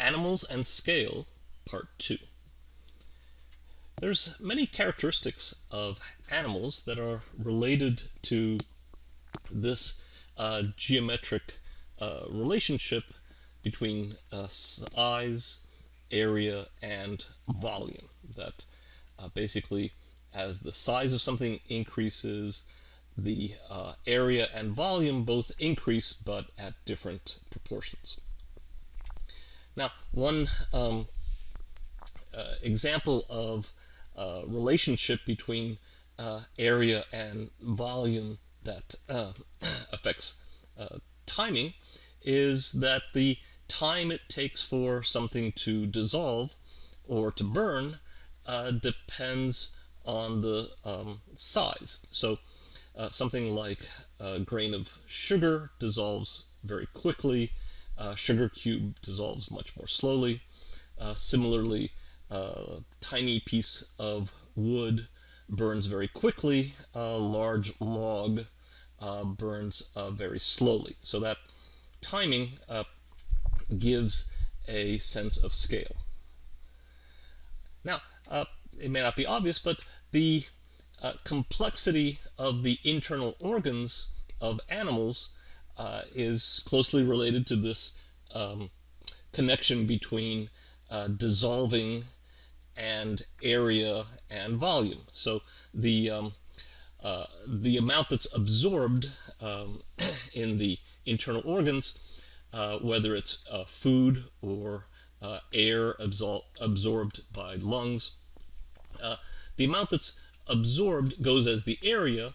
Animals and Scale, Part 2. There's many characteristics of animals that are related to this uh, geometric uh, relationship between uh, size, area, and volume. That uh, basically, as the size of something increases, the uh, area and volume both increase, but at different proportions. Now, one um, uh, example of uh, relationship between uh, area and volume that uh, affects uh, timing is that the time it takes for something to dissolve or to burn uh, depends on the um, size. So something like a grain of sugar dissolves very quickly uh, sugar cube dissolves much more slowly. Uh, similarly, a tiny piece of wood burns very quickly. A large log uh, burns uh, very slowly. So that timing uh, gives a sense of scale. Now, uh, it may not be obvious, but the complexity of the internal organs of animals uh, is closely related to this um, connection between uh, dissolving and area and volume. So the um, uh, the amount that's absorbed um, in the internal organs, uh, whether it's uh, food or uh, air absor absorbed by lungs, the amount that's absorbed goes as the area.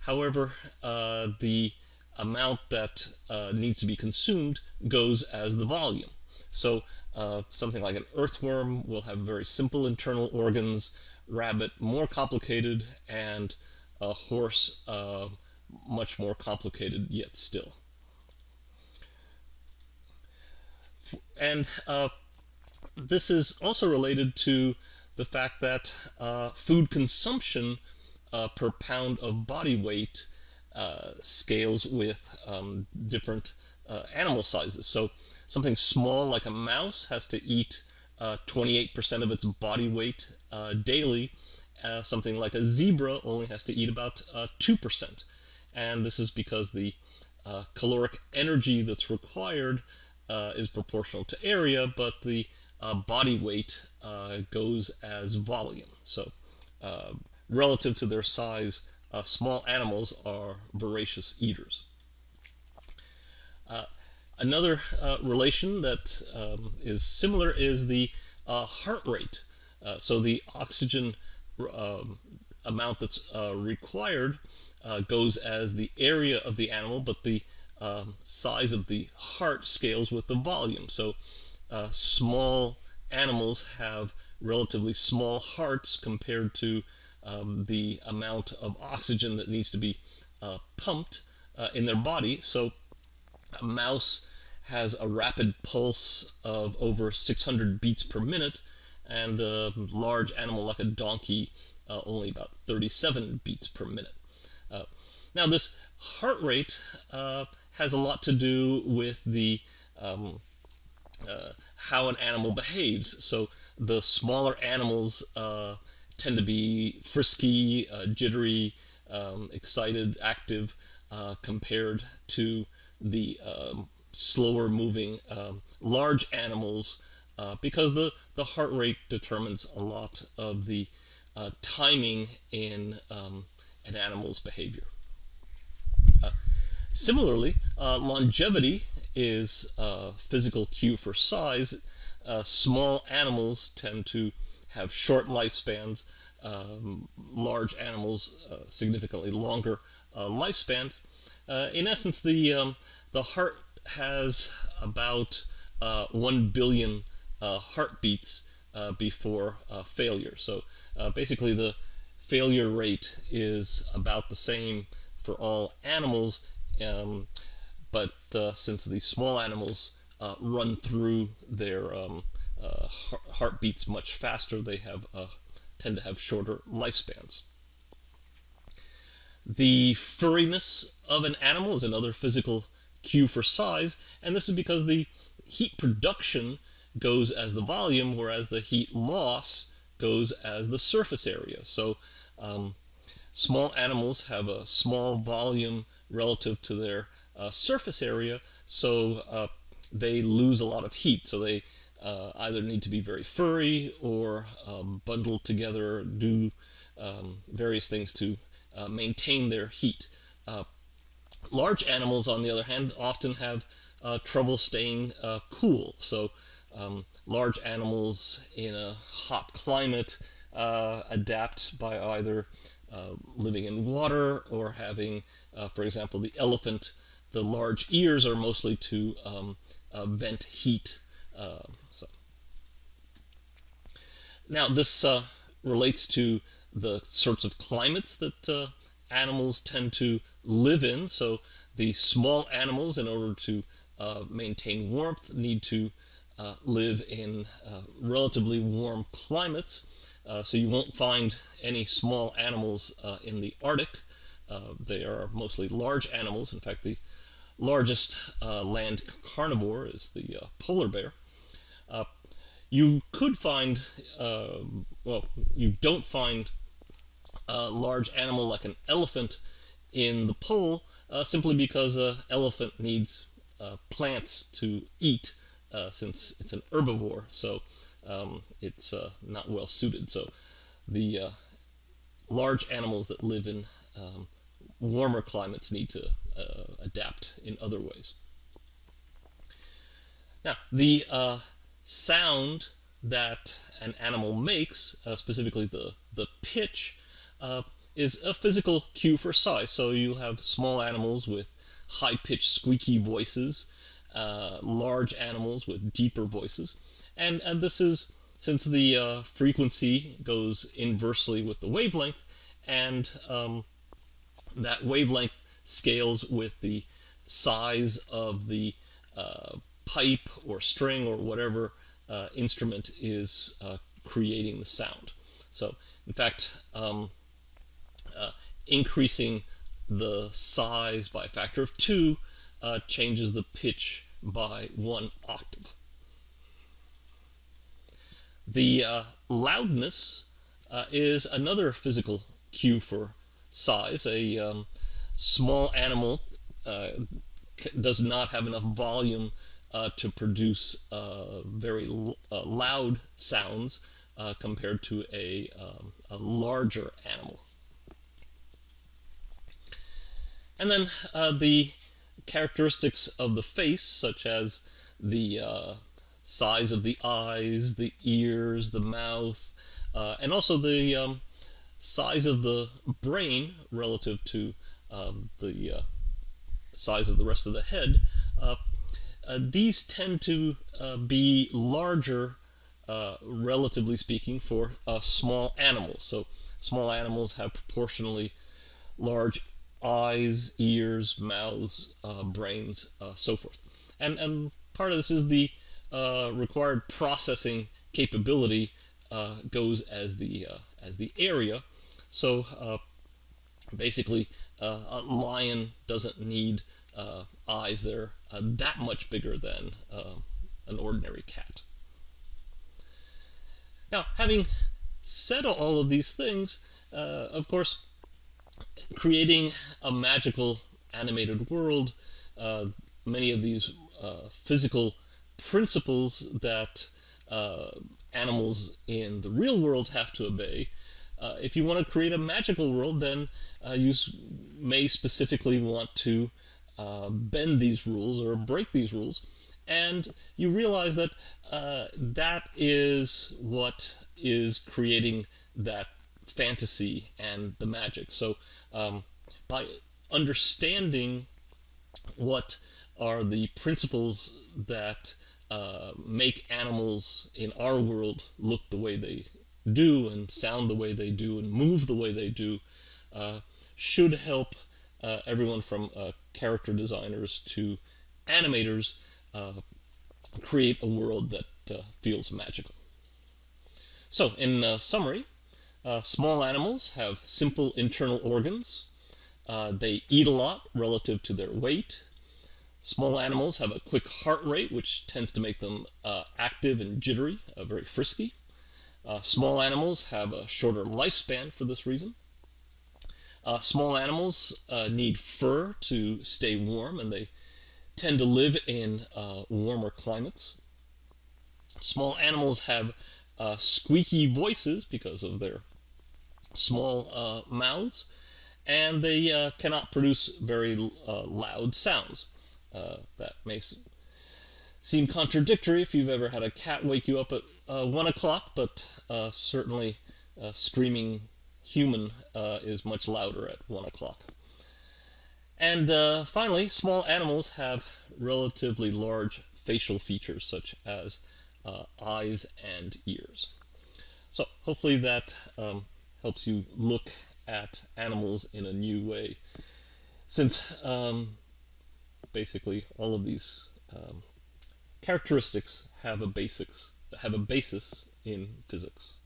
However, the amount that uh, needs to be consumed goes as the volume. So uh, something like an earthworm will have very simple internal organs, rabbit more complicated, and a horse uh, much more complicated yet still. And uh, this is also related to the fact that uh, food consumption uh, per pound of body weight uh, scales with um, different uh, animal sizes. So something small like a mouse has to eat 28% uh, of its body weight uh, daily. something like a zebra only has to eat about 2%. And this is because the caloric energy that's required is proportional to area, but the body weight goes as volume. So relative to their size, uh, small animals are voracious eaters. Uh, another uh, relation that um, is similar is the uh, heart rate. Uh, so the oxygen um, amount that's uh, required goes as the area of the animal, but the um, size of the heart scales with the volume. So small animals have relatively small hearts compared to um, the amount of oxygen that needs to be uh, pumped uh, in their body. So a mouse has a rapid pulse of over 600 beats per minute, and a large animal like a donkey uh, only about 37 beats per minute. Uh, now this heart rate uh, has a lot to do with the um, uh, how an animal behaves. So the smaller animals tend to be frisky, uh, jittery, um, excited, active, uh, compared to the um, slower moving um, large animals uh, because the, the heart rate determines a lot of the uh, timing in um, an animal's behavior. Uh, similarly, uh, longevity is a physical cue for size. small animals tend to have short lifespans, um, large animals uh, significantly longer uh, lifespans. Uh, in essence, the, um, the heart has about uh, 1 billion uh, heartbeats before failure. So basically the failure rate is about the same for all animals, um, but since the small animals run through their um, uh, heartbeats much faster, they have uh, tend to have shorter lifespans. The furriness of an animal is another physical cue for size, and this is because the heat production goes as the volume, whereas the heat loss goes as the surface area. So um, small animals have a small volume relative to their uh, surface area, so uh, they lose a lot of heat. So they uh, either need to be very furry or um, bundled together, do um, various things to uh, maintain their heat. Uh, large animals, on the other hand, often have uh, trouble staying cool. So um, large animals in a hot climate adapt by either uh, living in water or having, uh, for example, the elephant, the large ears are mostly to um, uh, vent heat. So. Now this relates to the sorts of climates that animals tend to live in. So the small animals, in order to uh, maintain warmth, need to uh, live in uh, relatively warm climates. Uh, so you won't find any small animals uh, in the Arctic. Uh, they are mostly large animals. In fact, the largest uh, land carnivore is the uh, polar bear. You could find, well, you don't find a large animal like an elephant in the pole simply because an elephant needs plants to eat since it's an herbivore. So um, it's uh, not well suited. So the uh, large animals that live in um, warmer climates need to uh, adapt in other ways. Now, the uh, sound that an animal makes, uh, specifically the, the pitch, uh, is a physical cue for size. So you have small animals with high-pitched squeaky voices, large animals with deeper voices. And, and this is since the uh, frequency goes inversely with the wavelength, and um, that wavelength scales with the size of the uh, pipe or string or whatever uh, instrument is uh, creating the sound. So, in fact, um, uh, increasing the size by a factor of two uh, changes the pitch by one octave. The uh, loudness uh, is another physical cue for size. A um, small animal does not have enough volume uh, to produce uh, very uh, loud sounds compared to a, um, a, larger animal. And then the characteristics of the face, such as the size of the eyes, the ears, the mouth, uh, and also the um, size of the brain relative to um, the uh, size of the rest of the head. Uh, uh these tend to uh, be larger, uh, relatively speaking, for small animals. So small animals have proportionally large eyes, ears, mouths, brains, so forth. And, and part of this is the uh, required processing capability uh, goes as the uh, as the area. So uh, basically, uh, a lion doesn't need eyes that are that much bigger than an ordinary cat. Now, having said all of these things, of course, creating a magical animated world, many of these physical principles that uh, animals in the real world have to obey. Uh, if you want to create a magical world, then uh, you may specifically want to uh, bend these rules or break these rules. And you realize that uh, that is what is creating that fantasy and the magic. So um, by understanding what are the principles that uh, make animals in our world look the way they do and sound the way they do and move the way they do uh, should help uh, everyone from uh, character designers to animators uh, create a world that feels magical. So in summary, small animals have simple internal organs. they eat a lot relative to their weight Small animals have a quick heart rate, which tends to make them uh, active and jittery, uh, very frisky. Uh, small animals have a shorter lifespan for this reason. Uh, small animals uh, need fur to stay warm, and they tend to live in uh, warmer climates. Small animals have squeaky voices because of their small mouths, and they cannot produce very loud sounds. Uh, that may seem contradictory if you've ever had a cat wake you up at uh, one o'clock, but uh, certainly screaming human uh, is much louder at one o'clock. And uh, finally, small animals have relatively large facial features such as uh, eyes and ears. So hopefully that um, helps you look at animals in a new way. Since um, basically all of these um, characteristics have a basics have a basis in physics.